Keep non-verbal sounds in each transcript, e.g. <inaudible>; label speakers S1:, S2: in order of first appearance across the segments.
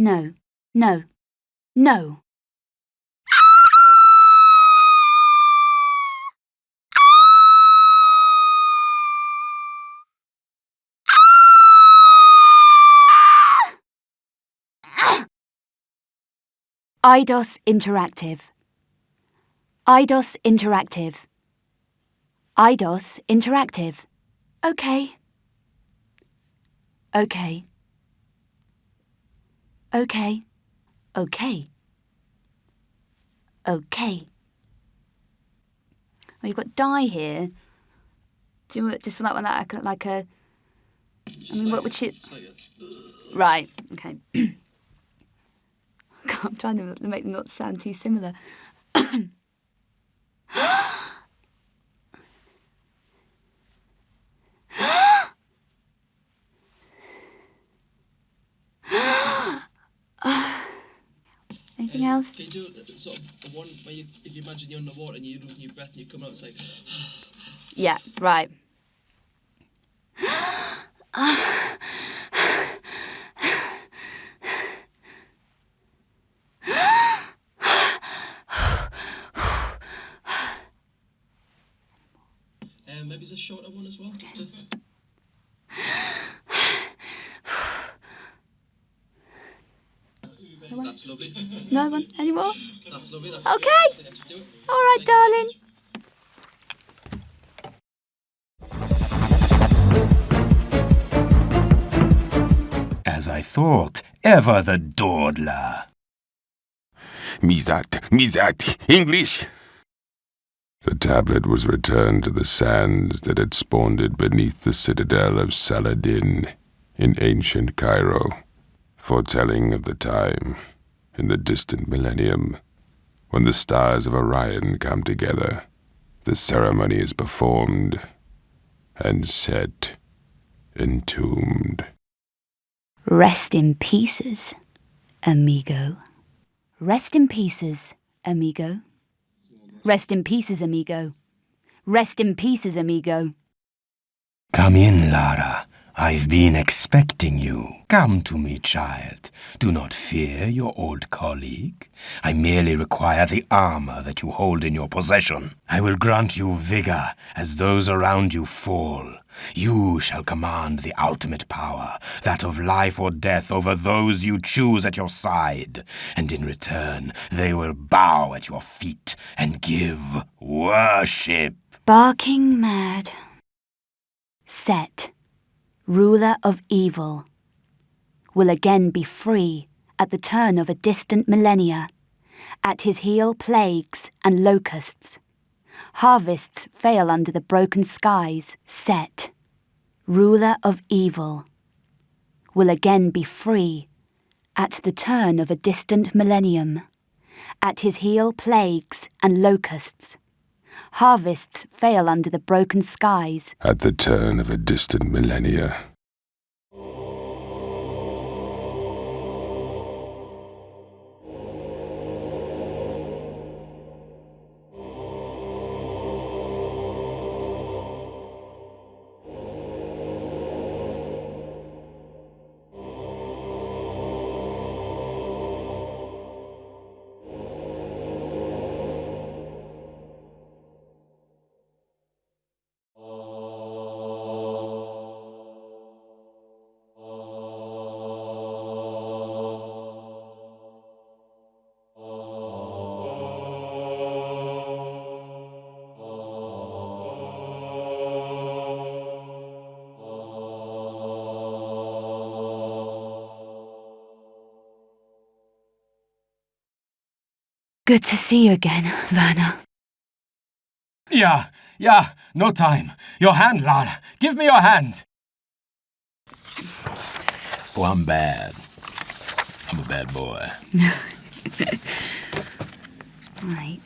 S1: No, no, no. Eidos Interactive. Eidos Interactive. Eidos Interactive. Okay. Okay. Okay. Okay. Okay. Oh, you've got die here. Do you want just like that like a? I mean, what would she? Right. Okay. <coughs> I'm trying to make them not sound too similar. <coughs> <coughs> Anything else?
S2: Can you do sort of one where you, if you imagine you're underwater and you're losing your breath and you come out and say, <sighs>
S1: yeah, right. <sighs>
S2: Um, maybe it's a shorter one as well, just to... That's lovely.
S1: No one anymore?
S2: That's lovely. That's
S1: Okay. All right, darling.
S3: As I thought, ever the dawdler.
S4: Mizat, Mizat, English! The tablet was returned to the sand that had spawned it beneath the citadel of Saladin in ancient Cairo, foretelling of the time in the distant millennium when the stars of Orion come together. The ceremony is performed and set entombed.
S1: Rest in pieces, amigo. Rest in pieces, amigo. Rest in pieces, amigo. Rest in pieces, amigo.
S3: Come in, Lara. I've been expecting you. Come to me, child. Do not fear your old colleague. I merely require the armor that you hold in your possession. I will grant you vigor as those around you fall. You shall command the ultimate power, that of life or death over those you choose at your side, and in return they will bow at your feet and give worship.
S1: Barking mad. Set ruler of evil, will again be free at the turn of a distant millennia. At his heel, plagues and locusts. Harvests fail under the broken skies. Set, ruler of evil, will again be free at the turn of a distant millennium. At his heel, plagues and locusts. Harvests fail under the broken skies.
S4: At the turn of a distant millennia.
S1: Good to see you again, Werner.
S3: Yeah, yeah, no time. Your hand, Lara. Give me your hand. Oh, I'm bad. I'm a bad boy. <laughs>
S1: Right.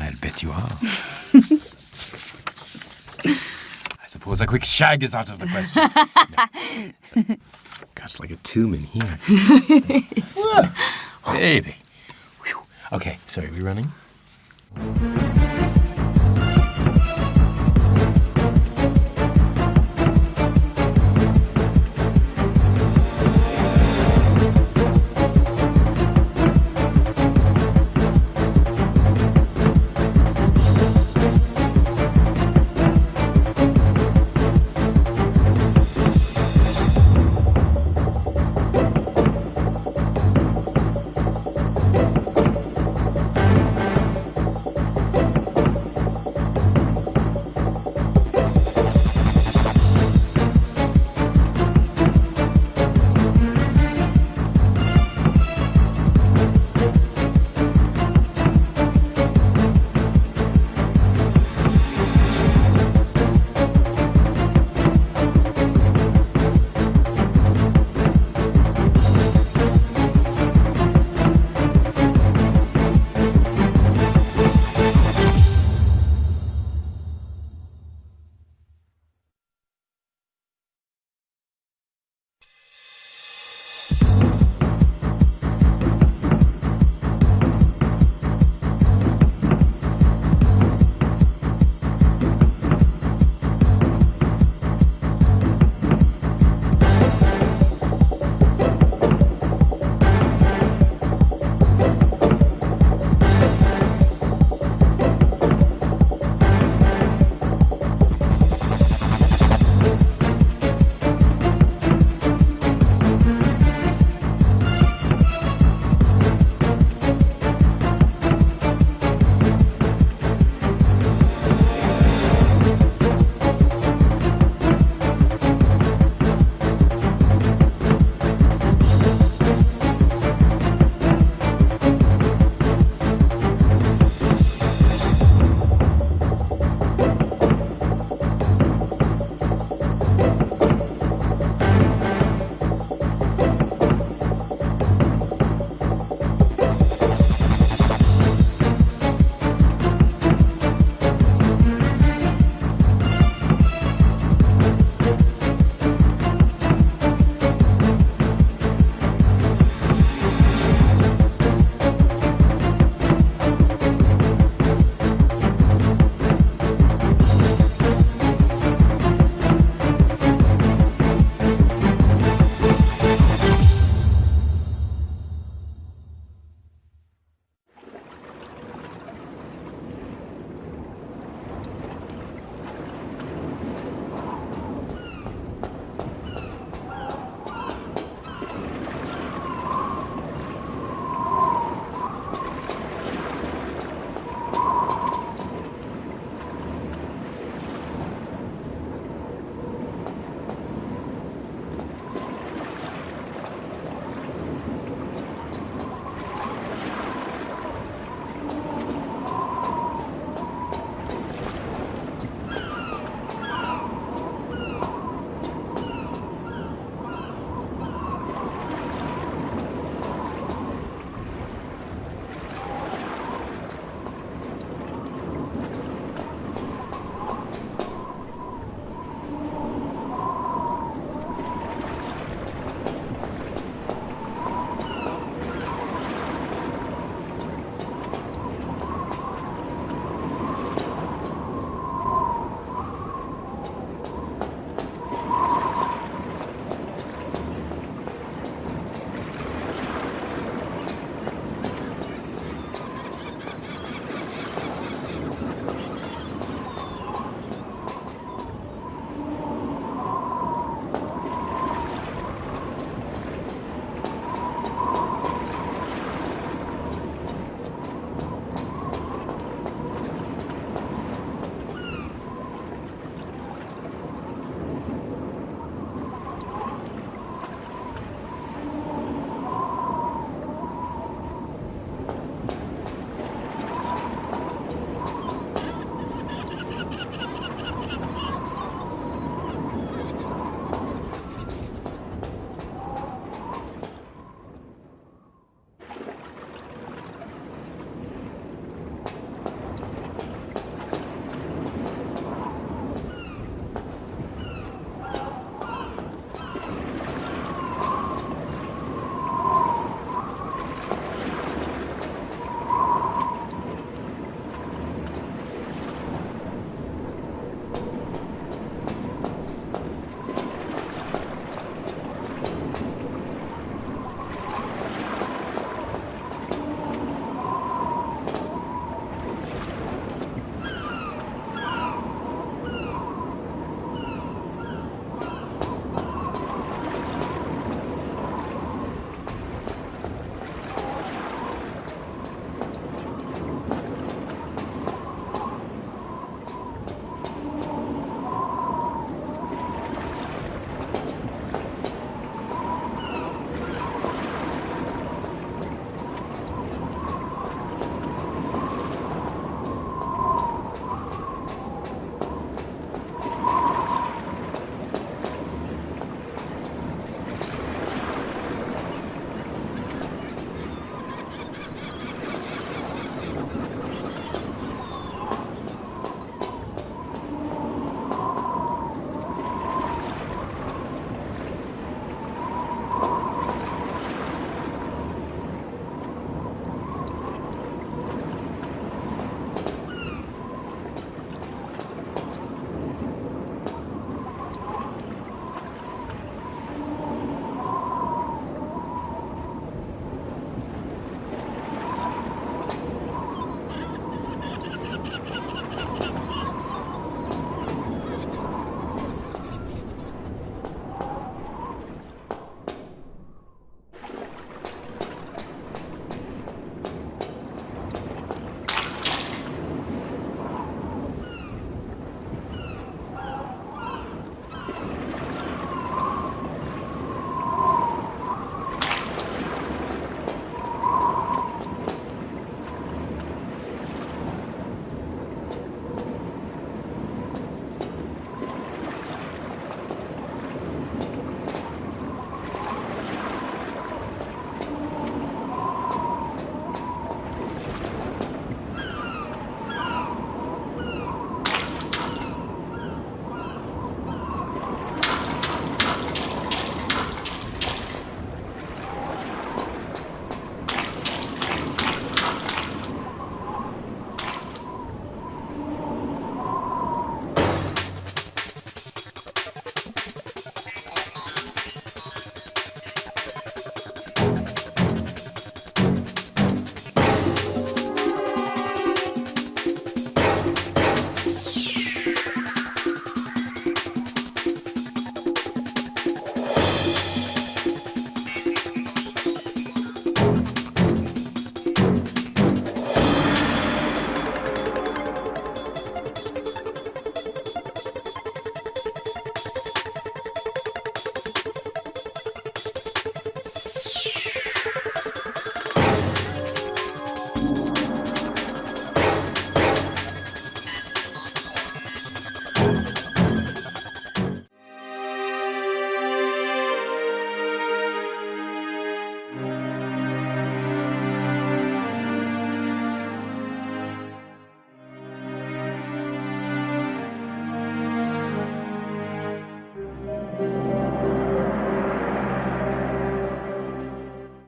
S3: I'll bet you are. <laughs> I suppose a quick shag is out of the question. No. So, God's like a tomb in here. <laughs> Baby. Okay, sorry, are we running?